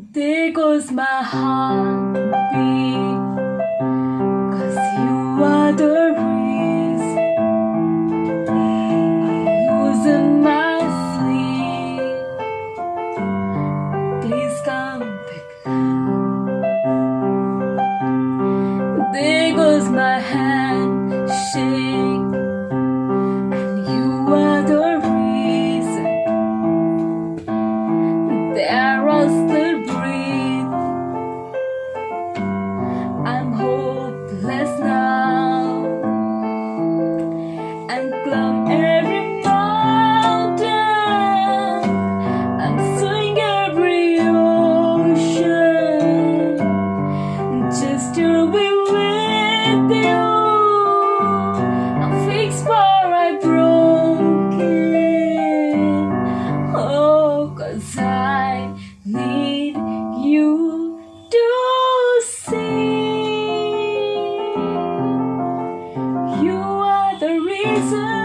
There goes my heartbeat Cause you are the reason I'm losing my sleep. Please come back. Now There goes my handshake And you are the reason. There I still And climb every mountain every ocean. Just to be see